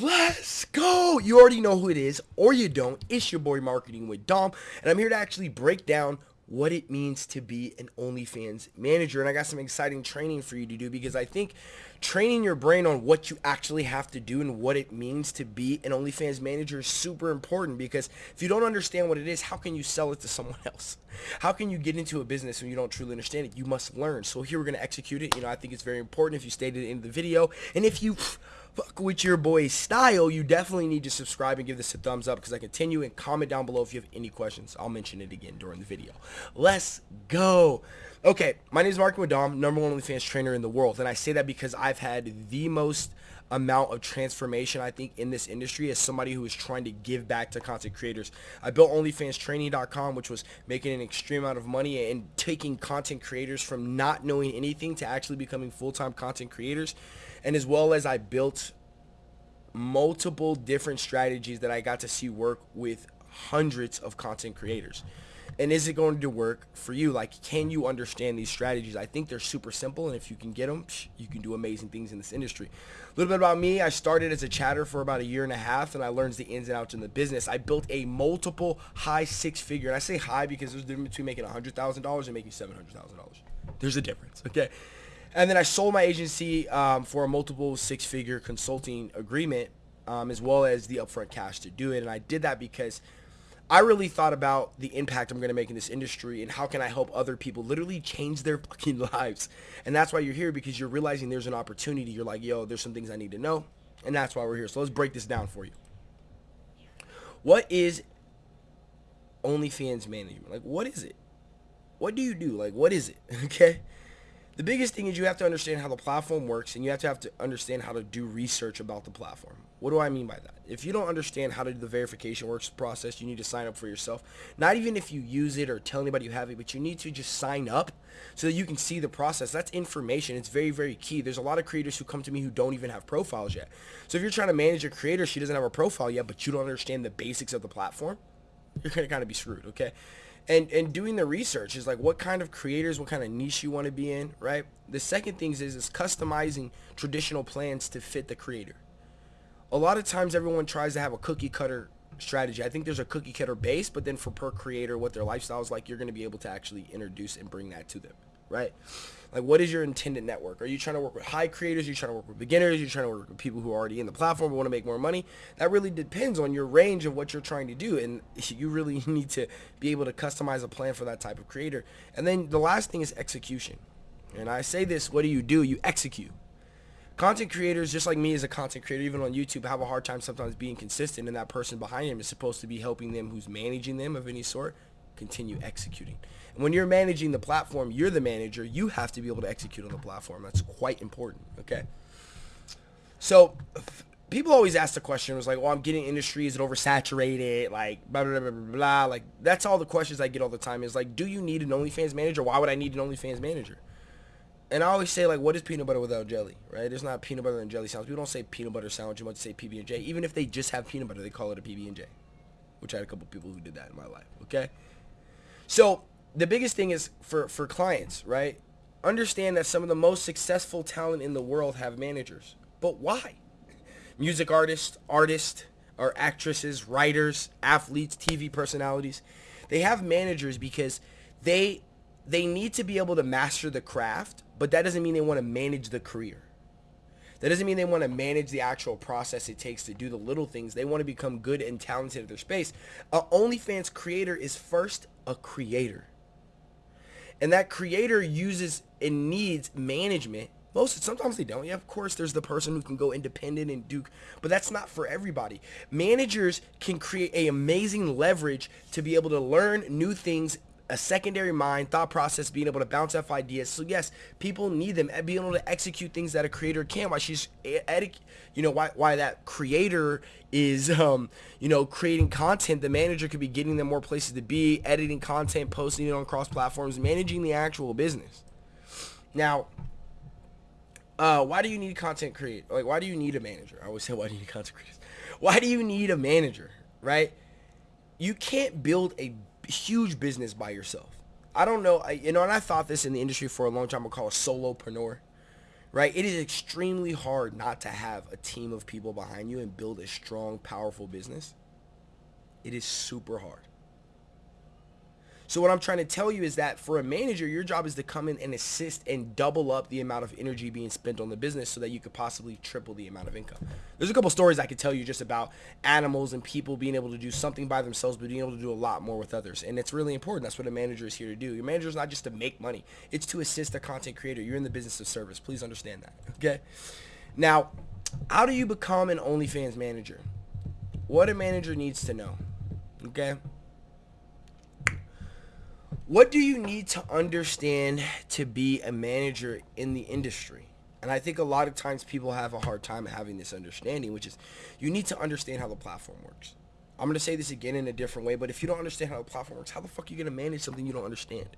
Let's go! You already know who it is, or you don't. It's your boy Marketing with Dom, and I'm here to actually break down what it means to be an OnlyFans manager. And I got some exciting training for you to do because I think training your brain on what you actually have to do and what it means to be an OnlyFans manager is super important because if you don't understand what it is, how can you sell it to someone else? How can you get into a business when you don't truly understand it? You must learn. So here we're going to execute it. You know, I think it's very important if you stayed at the end of the video. And if you fuck with your boy's style, you definitely need to subscribe and give this a thumbs up because I continue and comment down below if you have any questions. I'll mention it again during the video. Let's go. Okay, my name is Mark Madam, number one OnlyFans trainer in the world. And I say that because I've had the most amount of transformation I think in this industry as somebody who is trying to give back to content creators. I built OnlyFansTraining.com which was making an extreme amount of money and taking content creators from not knowing anything to actually becoming full-time content creators and as well as I built multiple different strategies that I got to see work with hundreds of content creators. And is it going to work for you? Like, can you understand these strategies? I think they're super simple, and if you can get them, you can do amazing things in this industry. A little bit about me. I started as a chatter for about a year and a half, and I learned the ins and outs in the business. I built a multiple high six-figure, and I say high because there's a difference between making $100,000 and making $700,000. There's a difference, okay? And then I sold my agency um, for a multiple six-figure consulting agreement, um, as well as the upfront cash to do it. And I did that because I really thought about the impact I'm going to make in this industry and how can I help other people literally change their fucking lives. And that's why you're here because you're realizing there's an opportunity. You're like, yo, there's some things I need to know. And that's why we're here. So let's break this down for you. What is OnlyFans management? Like, what is it? What do you do? Like, what is it? Okay. The biggest thing is you have to understand how the platform works and you have to have to understand how to do research about the platform. What do I mean by that? If you don't understand how to do the verification works process, you need to sign up for yourself. Not even if you use it or tell anybody you have it, but you need to just sign up so that you can see the process. That's information. It's very, very key. There's a lot of creators who come to me who don't even have profiles yet. So if you're trying to manage a creator, she doesn't have a profile yet, but you don't understand the basics of the platform, you're going to kind of be screwed, okay? And and doing the research is like what kind of creators what kind of niche you want to be in right? The second thing is is customizing traditional plans to fit the creator. A lot of times everyone tries to have a cookie cutter strategy. I think there's a cookie cutter base but then for per creator what their lifestyle is like you're going to be able to actually introduce and bring that to them right? Like what is your intended network? Are you trying to work with high creators? Are you trying to work with beginners? Are you trying to work with people who are already in the platform but want to make more money? That really depends on your range of what you're trying to do and you really need to be able to customize a plan for that type of creator. And then the last thing is execution. And i say this what do you do? You execute. Content creators just like me as a content creator even on youtube have a hard time sometimes being consistent and that person behind him is supposed to be helping them who's managing them of any sort continue executing. And when you're managing the platform, you're the manager. You have to be able to execute on the platform. That's quite important. Okay. So people always ask the question was like, well, I'm getting industry. Is it oversaturated? Like, blah, blah, blah, blah, blah. Like, that's all the questions I get all the time is like, do you need an OnlyFans manager? Why would I need an OnlyFans manager? And I always say, like, what is peanut butter without jelly, right? There's not peanut butter and jelly sandwich. People don't say peanut butter sandwich. You want to say PB&J. Even if they just have peanut butter, they call it a PB&J, which I had a couple people who did that in my life, okay? So the biggest thing is for, for clients, right? Understand that some of the most successful talent in the world have managers. But why? Music artists, artists, or actresses, writers, athletes, TV personalities, they have managers because they they need to be able to master the craft, but that doesn't mean they want to manage the career. That doesn't mean they want to manage the actual process it takes to do the little things. They want to become good and talented at their space. A OnlyFans creator is first a creator. And that creator uses and needs management. Most sometimes they don't. Yeah, of course there's the person who can go independent and do but that's not for everybody. Managers can create a amazing leverage to be able to learn new things a secondary mind, thought process, being able to bounce off ideas. So yes, people need them, and being able to execute things that a creator can. Why she's, you know, why why that creator is, um, you know, creating content. The manager could be getting them more places to be, editing content, posting it on cross platforms, managing the actual business. Now, uh, why do you need content create? Like, why do you need a manager? I always say, why do you need content creators? Why do you need a manager? Right? You can't build a huge business by yourself. I don't know, I, you know, and I thought this in the industry for a long time. I call a solopreneur, right? It is extremely hard not to have a team of people behind you and build a strong, powerful business. It is super hard. So what I'm trying to tell you is that for a manager, your job is to come in and assist and double up the amount of energy being spent on the business so that you could possibly triple the amount of income. There's a couple stories I could tell you just about animals and people being able to do something by themselves, but being able to do a lot more with others. And it's really important. That's what a manager is here to do. Your manager is not just to make money. It's to assist a content creator. You're in the business of service. Please understand that. Okay. Now, how do you become an OnlyFans manager? What a manager needs to know. Okay. What do you need to understand to be a manager in the industry? And I think a lot of times people have a hard time having this understanding, which is you need to understand how the platform works. I'm going to say this again in a different way, but if you don't understand how the platform works, how the fuck are you going to manage something you don't understand?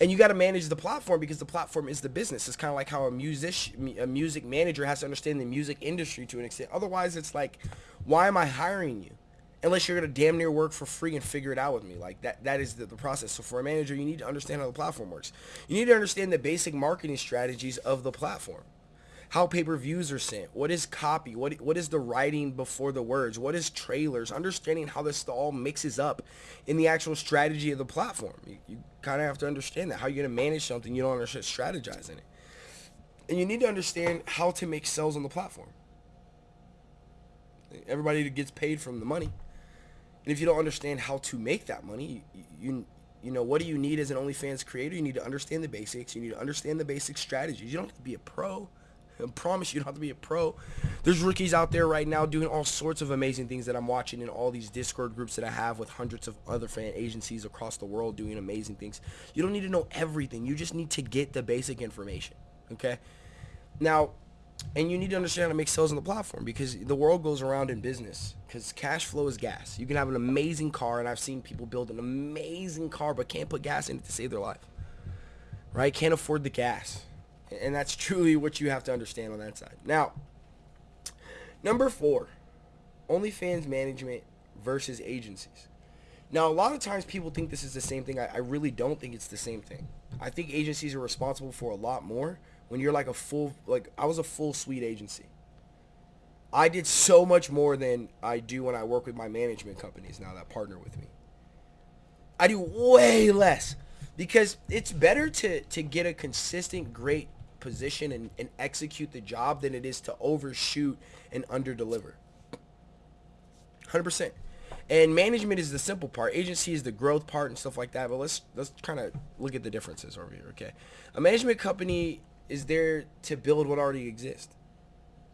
And you got to manage the platform because the platform is the business. It's kind of like how a music a music manager has to understand the music industry to an extent. Otherwise, it's like, why am I hiring you? Unless you're gonna damn near work for free and figure it out with me. Like that that is the, the, process. So for a manager, you need to understand how the platform works. You need to understand the basic marketing strategies of the platform. How pay-per-views are sent. What is copy? What what is the writing before the words? What is trailers? Understanding how this all mixes up in the actual strategy of the platform. You, you kind of have to understand that. How you're gonna manage something you don't understand strategizing it. And you need to understand how to make sales on the platform. Everybody gets paid from the money. And if you don't understand how to make that money, you, you know, what do you need as an OnlyFans creator? You need to understand the basics. You need to understand the basic strategies. You don't have to be a pro. I promise you, you don't have to be a pro. There's rookies out there right now doing all sorts of amazing things that I'm watching in all these Discord groups that I have with hundreds of other fan agencies across the world doing amazing things. You don't need to know everything. You just need to get the basic information. Okay? Now, and you need to understand how to make sales on the platform because the world goes around in business because cash flow is gas. You can have an amazing car, and I've seen people build an amazing car but can't put gas in it to save their life. Right? Can't afford the gas. And that's truly what you have to understand on that side. Now, number four, OnlyFans management versus agencies. Now, a lot of times people think this is the same thing. I, I really don't think it's the same thing. I think agencies are responsible for a lot more when you're like a full like I was a full suite agency. I did so much more than I do when I work with my management companies now that partner with me. I do way less because it's better to to get a consistent great position and, and execute the job than it is to overshoot and underdeliver. 100%. And management is the simple part. Agency is the growth part and stuff like that. But let's let's kind of look at the differences over here. Okay, a management company is there to build what already exists.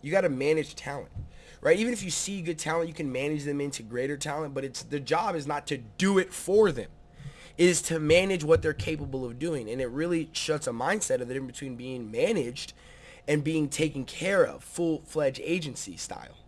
You got to manage talent, right? Even if you see good talent, you can manage them into greater talent, but it's the job is not to do it for them. It is to manage what they're capable of doing. And it really shuts a mindset of the difference between being managed and being taken care of, full-fledged agency style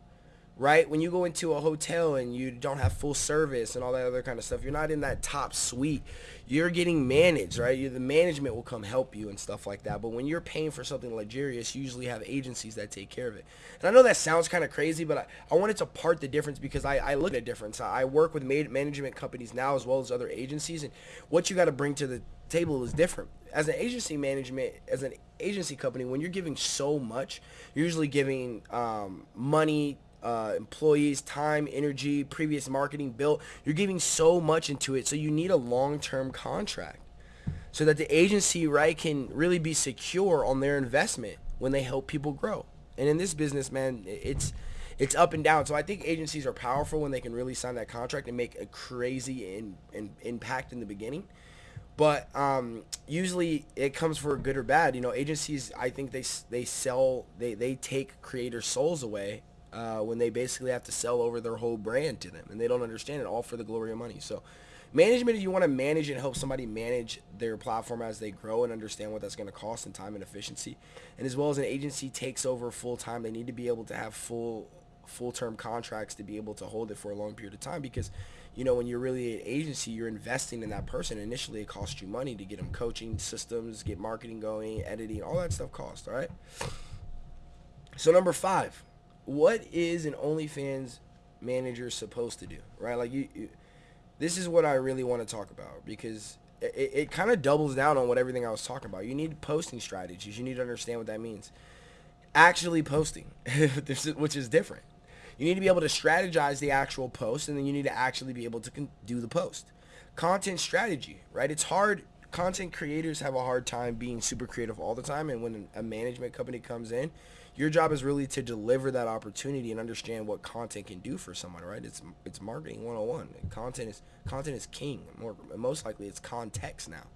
right? When you go into a hotel and you don't have full service and all that other kind of stuff, you're not in that top suite. You're getting managed, right? you the management will come help you and stuff like that. But when you're paying for something luxurious, you usually have agencies that take care of it. And I know that sounds kind of crazy, but I, I wanted to part the difference because I, I look at a difference. I work with management companies now as well as other agencies, and what you got to bring to the table is different. As an agency management, as an agency company, when you're giving so much, you're usually giving um, money, uh, employees, time, energy, previous marketing built. You're giving so much into it, so you need a long-term contract so that the agency, right, can really be secure on their investment when they help people grow. And in this business, man, it's it's up and down. So I think agencies are powerful when they can really sign that contract and make a crazy in, in, impact in the beginning. But um, usually it comes for good or bad. You know, agencies, I think they they sell, they, they take creator souls away uh, when they basically have to sell over their whole brand to them and they don't understand it all for the glory of money. So management, if you want to manage and help somebody manage their platform as they grow and understand what that's going to cost in time and efficiency, and as well as an agency takes over full time, they need to be able to have full full-term contracts to be able to hold it for a long period of time because you know when you're really an agency you're investing in that person initially it costs you money to get them coaching systems get marketing going editing all that stuff costs all right so number five what is an OnlyFans manager supposed to do, right? Like you, you this is what I really want to talk about because it, it kind of doubles down on what everything I was talking about. You need posting strategies. You need to understand what that means. actually posting, which is different. You need to be able to strategize the actual post, and then you need to actually be able to do the post. Content strategy, right? It's hard. Content creators have a hard time being super creative all the time, and when a management company comes in, your job is really to deliver that opportunity and understand what content can do for someone, right? It's it's marketing 101. Content is content is king. More most likely, it's context now.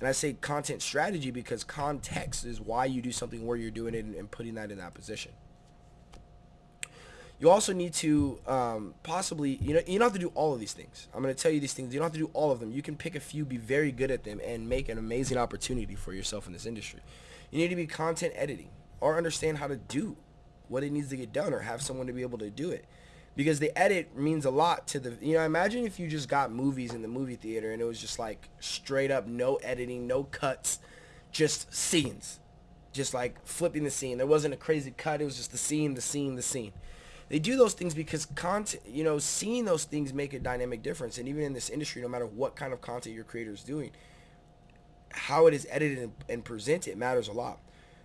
And I say content strategy because context is why you do something where you're doing it and, and putting that in that position. You also need to um, possibly, you know, you don't have to do all of these things. I'm going to tell you these things. You don't have to do all of them. You can pick a few, be very good at them, and make an amazing opportunity for yourself in this industry. You need to be content editing or understand how to do what it needs to get done or have someone to be able to do it. Because the edit means a lot to the, you know, imagine if you just got movies in the movie theater and it was just like straight up no editing, no cuts, just scenes. Just like flipping the scene. There wasn't a crazy cut. It was just the scene, the scene, the scene. They do those things because content, you know, seeing those things make a dynamic difference. And even in this industry, no matter what kind of content your creator is doing, how it is edited and, and presented matters a lot.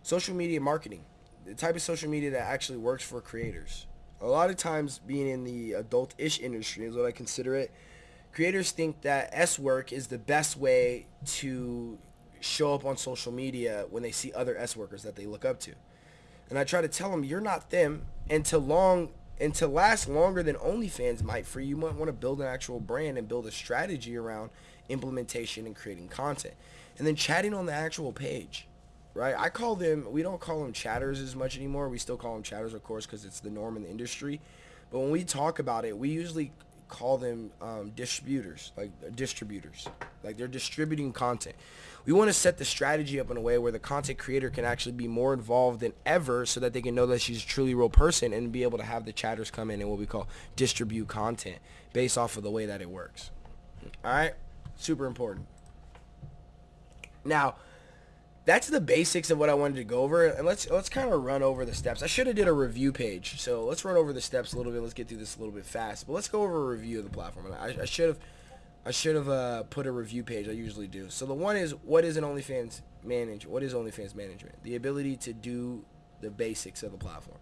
Social media marketing, the type of social media that actually works for creators. A lot of times being in the adult-ish industry is what I consider it. Creators think that S work is the best way to show up on social media when they see other S workers that they look up to. And I try to tell them, you're not them. And to long and to last longer than OnlyFans might for you might want to build an actual brand and build a strategy around implementation and creating content. And then chatting on the actual page. Right? I call them we don't call them chatters as much anymore. We still call them chatters of course because it's the norm in the industry. But when we talk about it, we usually call them um, distributors, like distributors, like they're distributing content. We want to set the strategy up in a way where the content creator can actually be more involved than ever so that they can know that she's a truly real person and be able to have the chatters come in and what we call distribute content based off of the way that it works. All right? Super important. Now, that's the basics of what I wanted to go over. And let's let's kind of run over the steps. I should have did a review page. So let's run over the steps a little bit. Let's get through this a little bit fast. But let's go over a review of the platform. I, I should have I should have uh, put a review page. I usually do. So the one is what is an OnlyFans manage? What is OnlyFans management? The ability to do the basics of the platform.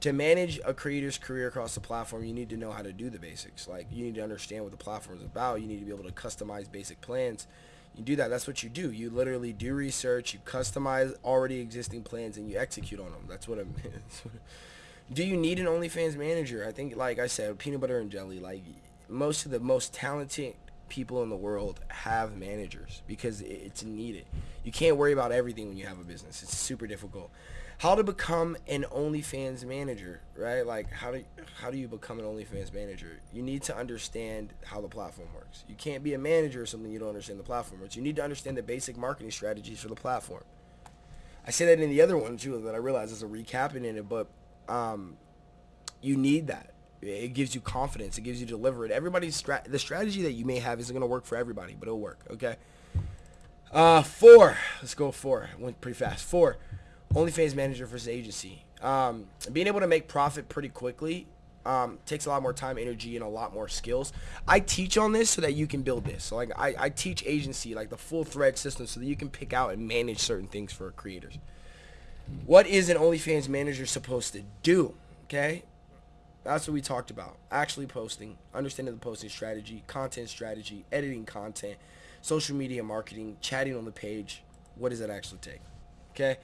To manage a creator's career across the platform, you need to know how to do the basics. Like you need to understand what the platform is about. You need to be able to customize basic plans you do that. That's what you do. You literally do research, you customize already existing plans, and you execute on them. That's what I'm. do you need an OnlyFans manager? I think, like I said, peanut butter and jelly. Like most of the most talented people in the world have managers because it's needed. You can't worry about everything when you have a business. It's super difficult how to become an OnlyFans manager, right? Like how do how do you become an OnlyFans manager? You need to understand how the platform works. You can't be a manager or something you don't understand the platform works. You need to understand the basic marketing strategies for the platform. I say that in the other one too that I realize is a recapping in it, but um, you need that. It gives you confidence. It gives you deliver it. Everybody's stra- the strategy that you may have isn't going to work for everybody, but it'll work. Okay. Uh, four. Let's go four. Went pretty fast. Four OnlyFans manager versus agency. Um, being able to make profit pretty quickly um, takes a lot more time, energy, and a lot more skills. I teach on this so that you can build this. So like I, I teach agency, like the full thread system, so that you can pick out and manage certain things for creators. What is an OnlyFans manager supposed to do? Okay, that's what we talked about. Actually posting, understanding the posting strategy, content strategy, editing content, social media marketing, chatting on the page. What does that actually take? Okay.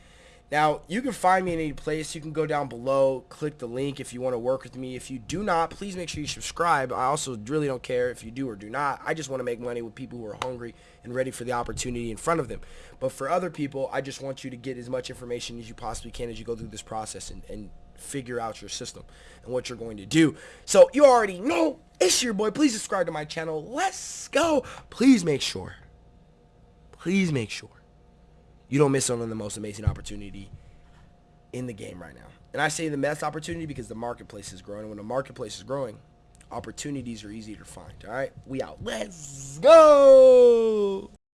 Now, you can find me in any place. You can go down below, click the link if you want to work with me. If you do not, please make sure you subscribe. I also really don't care if you do or do not. I just want to make money with people who are hungry and ready for the opportunity in front of them. But for other people, I just want you to get as much information as you possibly can as you go through this process and, and figure out your system and what you're going to do. So you already know it's your boy. Please subscribe to my channel. Let's go. Please make sure. Please make sure you don't miss out on the most amazing opportunity in the game right now. And I say the best opportunity because the marketplace is growing. And when the marketplace is growing, opportunities are easier to find. All right, we out. Let's go.